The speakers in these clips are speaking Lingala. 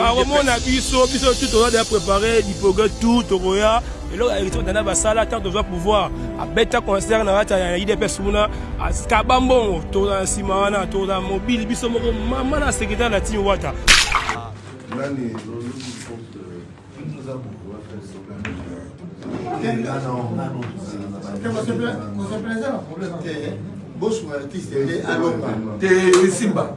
bakomona biso biso tu toza deya prépare lipoge tout tokoya eloko ya héritier dana basala ntango tozwa pouvoir abeta concert na kati ya idps kuna akaba mbongo toza nsima wana toza mobile biso moko mama na secrétaire na timi wata nani bosunga artiste nde alonga te esimba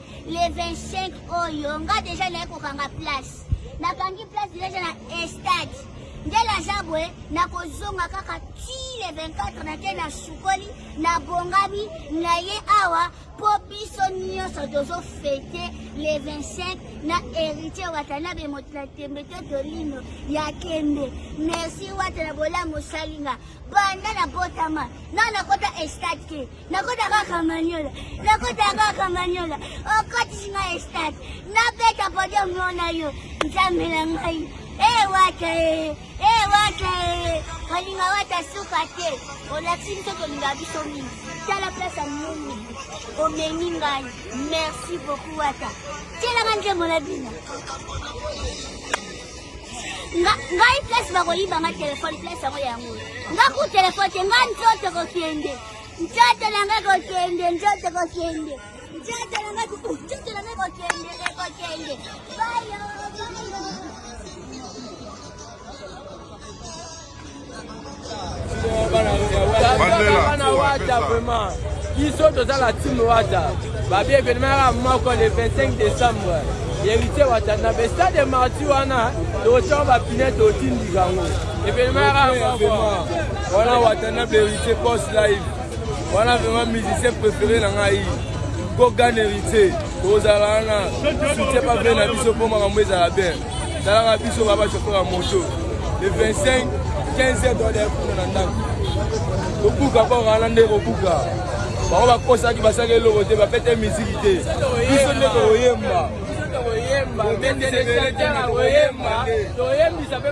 Le 25 oyo nga deja naye kokanga place nakangi place deja na estade ndele aza boye nakozonga kaka ti le 24 nake nasukoli nabongami na ye awa mpo biso nyonso tozofete le 25 na héritier watanabe moto na tembe to tolino ya kembe merci wata na bolamu osalinga banda na botama na nakota estade te Nakota kaka maniola, nakota kaka maniola, okotisi ngai stade, nabeta podium mona yo, nzambe na ngai, ee wata ee, ee wata ee, olinga wata suka te, olakisi biso tolinga biso mingi, tala place ya moni, omemi ngai, merci beaucoup wata, tielanga nzembo na bino. ngai place bakoyiba nga telefone place yango yango nga ku telefone te nga nzoto kokende Nzoto na ngai kokende, nzoto kokende. Nzoto na ngai kokende, nzoto na ngai kokende, kokende. Bayo, bayo. Bana wata vraiment biso toza la team wata babi evenement yaka moko le 25 décembre héritier wata na bestade de marti wana totyango bapine totindika yango evenement yaka moko wana watanable héritier post live wana vraiment musicien préféré na ngai gogan héritier tozala wana soutien bavrai na biso mpo makambo ezala bien talaka biso baba chauffeur ya moto le 25 15 heure doade kuna na ndako kobuka mpo wana nde kobuka bango bakosaki basaki eloko te bapete miziki te biso nde koyemba koyemba toyembisa mpe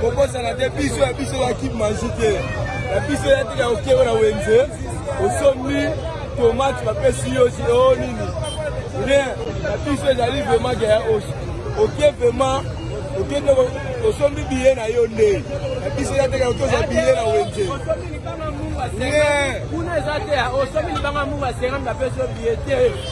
kobosana te biso ya biso ya kipe maji te ya biso ya tika okeo na wenze osombi tomate bapesi yo si o oh, nini rien ya biso ezali vraiment ke ya osi oke vraiment oke nde osombi biye na yo nde ya biso ya tika otoza biye na wenze rien kuna eza te osombi libanga mungu asenga ndapesi yo biye te